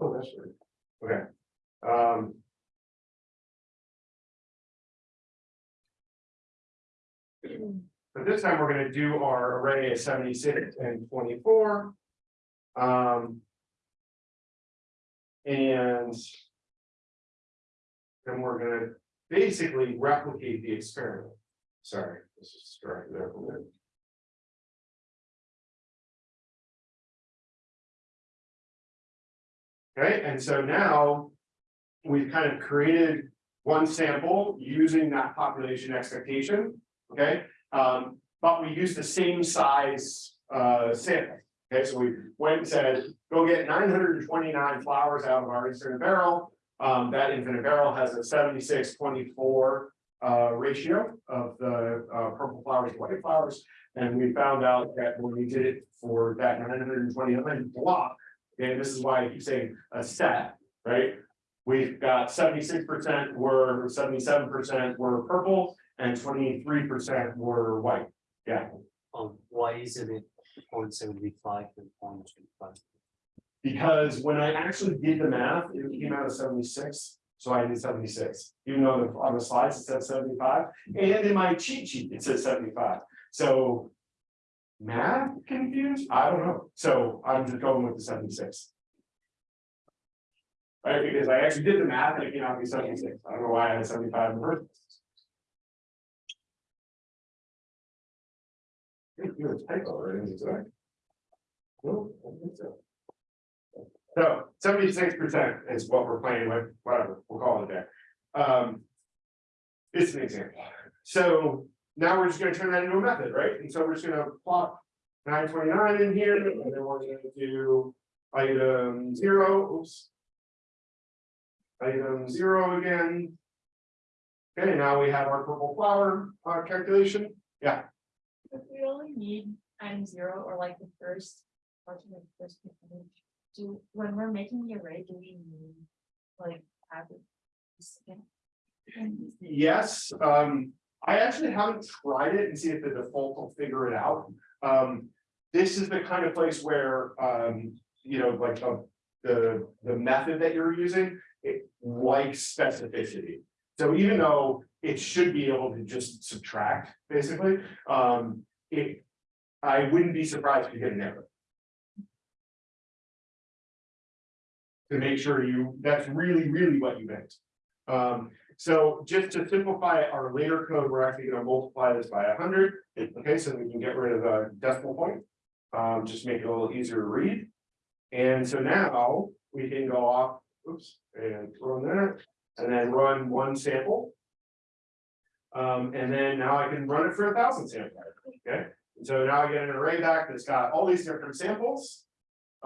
Oh, that's right. Okay. Um. But this time we're gonna do our array of seventy-six and twenty-four. Um. And. Then we're gonna basically replicate the experiment. Sorry, this is distracted there. Okay, and so now. We've kind of created one sample using that population expectation, okay? Um, but we use the same size uh sample. Okay, so we went and said, go get nine hundred and twenty-nine flowers out of our infinite barrel. Um, that infinite barrel has a 76-24 uh ratio of the uh purple flowers to white flowers. And we found out that when we did it for that nine hundred and twenty-nine block, and this is why I keep saying a set, right? We've got seventy-six percent were, seventy-seven percent were purple and twenty-three percent were white. Yeah,
Um, why isn't it point seventy-five and point twenty-five?
because when I actually did the math, it came out of seventy-six. So I did seventy-six, even though the- on the slides it says seventy-five, and in my cheat sheet, it says seventy-five, so. Math confused? I don't know, so I'm just going with the seventy-six. Right, because I actually did the math and it came out to be seventy-six, I don't know why I had seventy-five in the first. place. You're a typo, right? No, I don't think so. So seventy-six percent is what we're playing with, whatever, we'll call it that. Um. It's an example, so now we're just gonna turn that into a method, right? And so we're just gonna plot nine twenty-nine in here, and then we're gonna do item zero, oops. Item zero again. Okay, now we have our purple flower uh calculation,
If we only need item zero or like the first. the first Do, when we're making the array, do we need like have it?
Yes, um, I actually haven't tried it and see if the default will figure it out. Um, this is the kind of place where, um, you know, like, uh, the, the method that you're using, it likes specificity. So even though it should be able to just subtract, basically, um, it, I wouldn't be surprised if you get an error. To make sure you, that's really, really what you meant. Um, so just to simplify our later code, we're actually gonna multiply this by hundred, okay, so we can get rid of the decimal point. Um, just make it a little easier to read. And so now we can go off, oops, and run that, and then run one sample. Um, and then now I can run it for a thousand samples, okay? And So now I get an array back that's got all these different samples.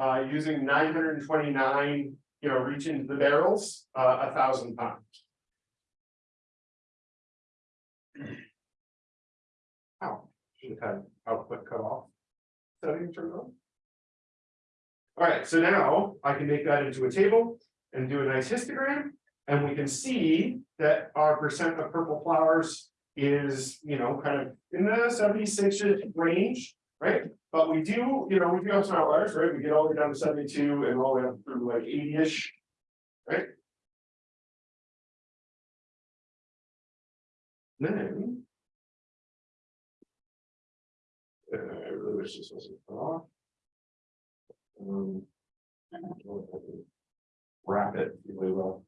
Uh, using nine hundred and twenty-nine, you know, reach into the barrels, uh, a thousand times. Ow, should have output cut off. Setting turned on. All right, so now I can make that into a table and do a nice histogram. And we can see that our percent of purple flowers is, you know, kind of in the seventy-six range, right? But we do, you know, we do have some outliers, right? We get all the way down to seventy-two and all the way up through like eighty-ish. Right? Then. Uh, I really wish this wasn't off. Um. Wrap it really well.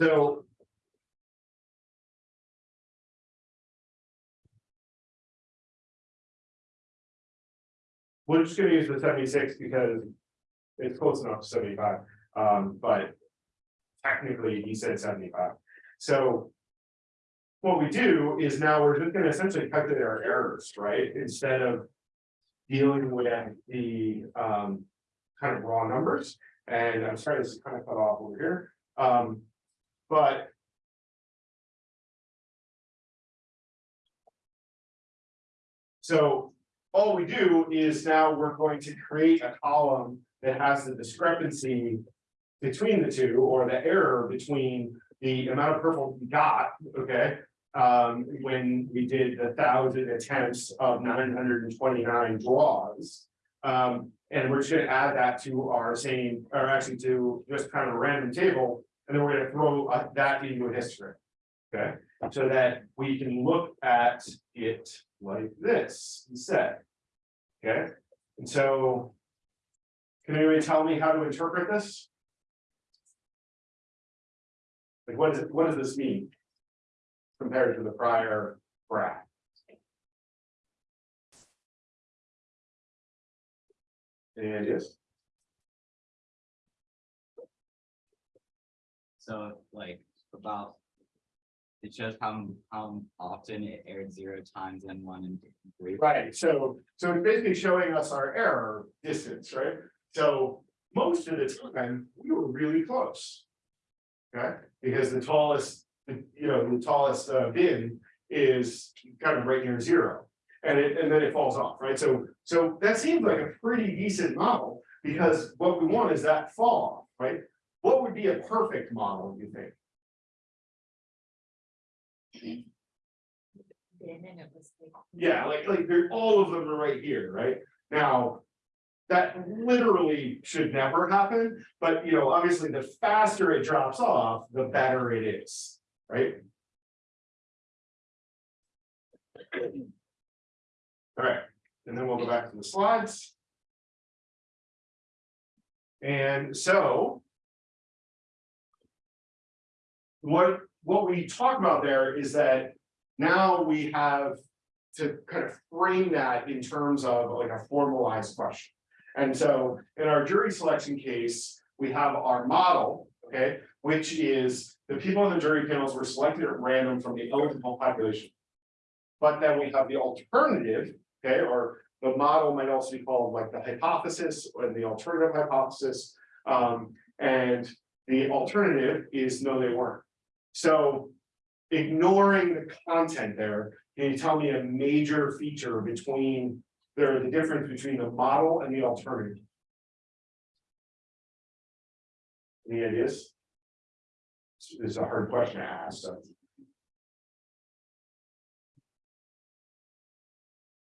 So. We're just gonna use the seventy-six because. It's close enough to seventy-five, um, but. Technically, he said seventy-five, so. What we do is now we're just gonna essentially calculate our errors, right, instead of. Dealing with the, um, kind of raw numbers, and I'm sorry, this is kind of cut off over here, um, but so all we do is now we're going to create a column that has the discrepancy between the two or the error between the amount of purple we got, okay, um, when we did the thousand attempts of 929 draws. Um, and we're just going to add that to our same, or actually to just kind of a random table and then we're gonna throw uh, that into a history. Okay, so that we can look at it like this instead. Okay, and so. Can anybody tell me how to interpret this? Like, what is it, what does this mean? Compared to the prior graph? Any ideas?
So like about. It shows how how often it erred zero times and one and three.
Right, so, so it's basically showing us our error distance, right? So most of the time, we were really close. Okay, because the tallest, you know, the tallest uh bin is kind of right near zero. And it, and then it falls off, right? So, so that seems like a pretty decent model, because what we want is that fall, off, right? Be a perfect model, you think?
Then and it was like.
Yeah, like, like, they're, all of them are right here, right? Now. That literally should never happen, but you know, obviously, the faster it drops off, the better it is, right? Alright, and then we'll go back to the slides. And so. What, what we talk about there is that now we have to kind of frame that in terms of like a formalized question. And so in our jury selection case, we have our model, okay, which is the people on the jury panels were selected at random from the eligible population. But then we have the alternative, okay, or the model might also be called like the hypothesis or the alternative hypothesis. Um, and the alternative is no, they weren't. So ignoring the content there, can you tell me a major feature between, there, the difference between the model and the alternative? Any ideas? This is a hard question to ask, so.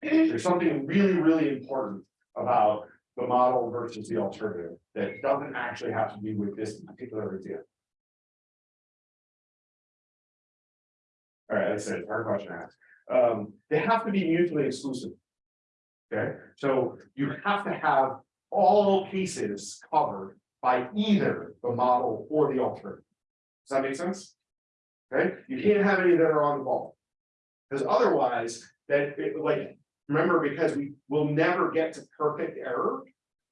There's something really, really important about the model versus the alternative that doesn't actually have to do with this particular idea. All right, that's it, hard question to ask. Um, they have to be mutually exclusive. Okay, so you have to have all cases covered by either the model or the alternative. Does that make sense? Okay, you can't have any that are on the ball. Because otherwise, that, it, like, remember, because we will never get to perfect error.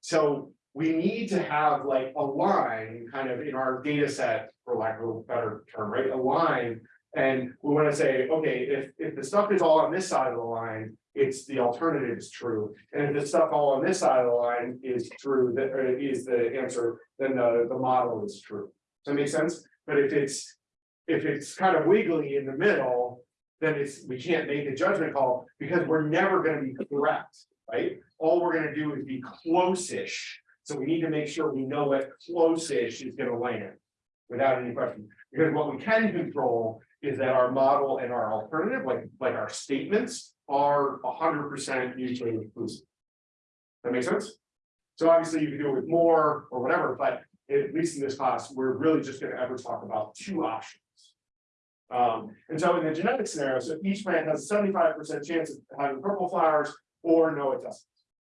So we need to have like a line kind of in our data set, for lack of a better term, right, a line and we wanna say, okay, if, if the stuff is all on this side of the line, it's the alternative is true. And if the stuff all on this side of the line is true, that is the answer, then the, the model is true. Does that make sense? But if it's, if it's kind of wiggly in the middle, then it's, we can't make a judgment call because we're never gonna be correct, right? All we're gonna do is be close-ish. So we need to make sure we know what close-ish is gonna land without any question. Because what we can control is that our model and our alternative, like, like our statements are hundred percent mutually exclusive. That makes sense? So obviously you can do it with more or whatever, but at least in this class, we're really just gonna ever talk about two options. Um, and so in the genetic scenario, so each plant has a seventy-five percent chance of having purple flowers, or no, it doesn't.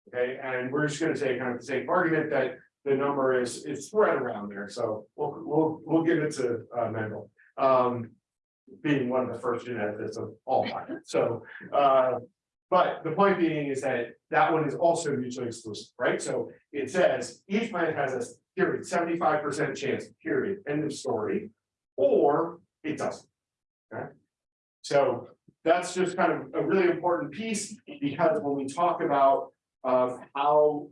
Okay, and we're just gonna say kind of the same argument that the number is, is spread around there, so we'll, we'll, we'll give it to, uh, Mendel. Um, being one of the first geneticists of all time, so, uh. But the point being is that that one is also mutually exclusive, right? So it says each plant has a period, seventy-five percent chance, period, end of story. Or it doesn't. Okay? So that's just kind of a really important piece, because when we talk about, uh, how.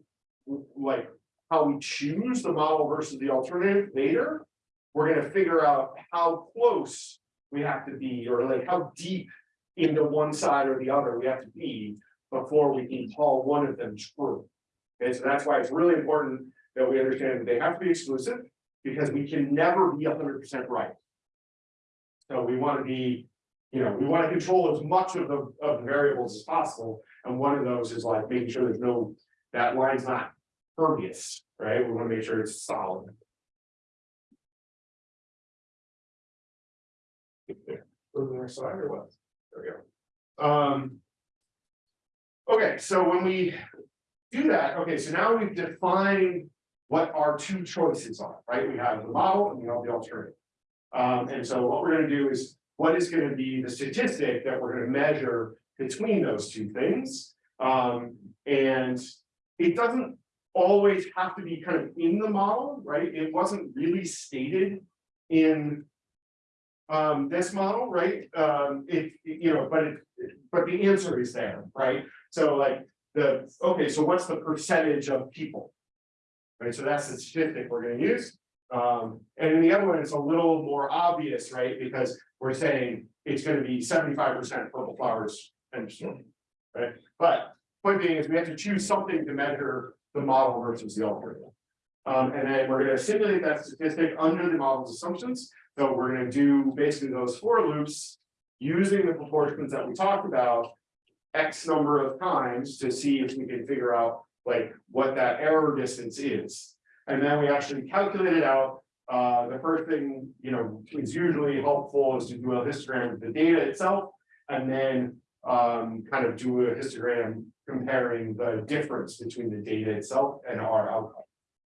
Like, how we choose the model versus the alternative later. We're gonna figure out how close we have to be, or like how deep into one side or the other we have to be before we can call one of them true. Okay, so that's why it's really important that we understand that they have to be exclusive, because we can never be hundred percent right. So we want to be, you know, we want to control as much of the, of the variables as possible, and one of those is like making sure there's no, that line's not pervious, right? We want to make sure it's solid. Go to the next slide or what? There we go. Um. Okay, so when we do that, okay, so now we've defined what our two choices are, right? We have the model and we have the alternative. Um, and so what we're gonna do is, what is gonna be the statistic that we're gonna measure between those two things? Um, and it doesn't always have to be kind of in the model, right? It wasn't really stated in um, this model, right? Um, it, you know, but it, but the answer is there, right? So like the, okay, so what's the percentage of people? Right, so that's the statistic we're gonna use. Um, and in the other one, it's a little more obvious, right? Because we're saying it's gonna be seventy-five percent purple flowers and right? But point being is we have to choose something to measure the model versus the alternative. Um, and then we're gonna simulate that statistic under the model's assumptions. So we're gonna do basically those for loops using the proportions that we talked about. X number of times to see if we can figure out like what that error distance is. And then we actually calculate it out. Uh, the first thing, you know, is usually helpful is to do a histogram of the data itself. And then um, kind of do a histogram comparing the difference between the data itself and our outcome.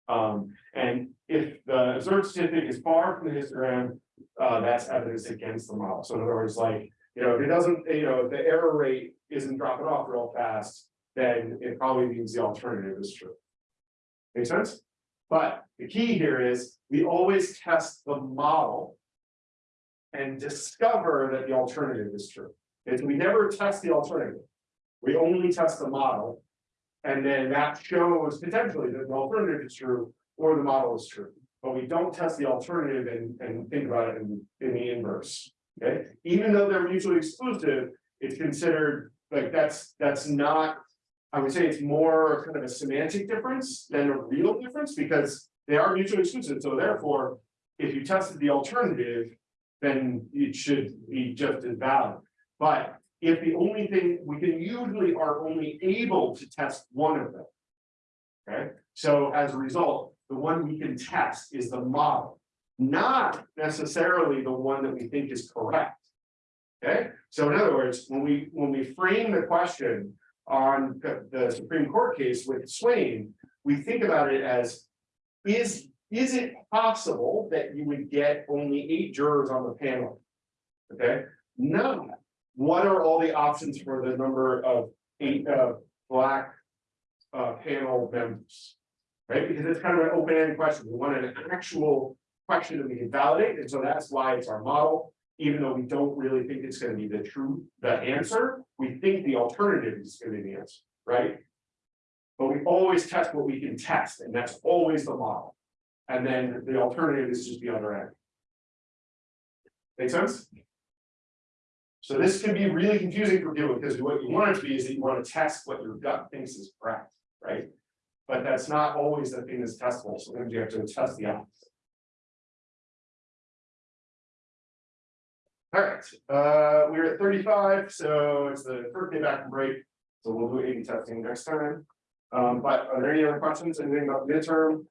Um, and if the observed statistic is far from the histogram, uh, that's evidence against the model. So in other words, like, you know, if it doesn't, you know, if the error rate isn't dropping off real fast, then it probably means the alternative is true. Make sense? But the key here is we always test the model. And discover that the alternative is true. Is we never test the alternative. We only test the model. And then that shows potentially that the alternative is true or the model is true. But we don't test the alternative and, and think about it in, in the inverse. Okay, even though they're mutually exclusive, it's considered like that's, that's not. I would say it's more kind of a semantic difference than a real difference because they are mutually exclusive. So therefore, if you tested the alternative, then it should be just as valid. But if the only thing, we can usually are only able to test one of them. Okay, so as a result, the one we can test is the model, not necessarily the one that we think is correct. Okay, so in other words, when we, when we frame the question on the, Supreme Court case with Swain, we think about it as, is, is it possible that you would get only eight jurors on the panel? Okay, no, what are all the options for the number of eight, uh, black uh, panel members? Right, because it's kind of an open-ended question, we want an actual question that we can validate, and so that's why it's our model. Even though we don't really think it's gonna be the true, the answer, we think the alternative is gonna be the answer, right? But we always test what we can test, and that's always the model. And then the alternative is just the other end. Make sense? So this can be really confusing for people, because what you want it to be is that you want to test what your gut thinks is correct, right? But that's not always the thing that's testable, so sometimes you have to test the opposite. All right, uh, we're at thirty-five, so it's the first day back from break, so we'll do A B testing next time. Um, but are there any other questions, anything about midterm,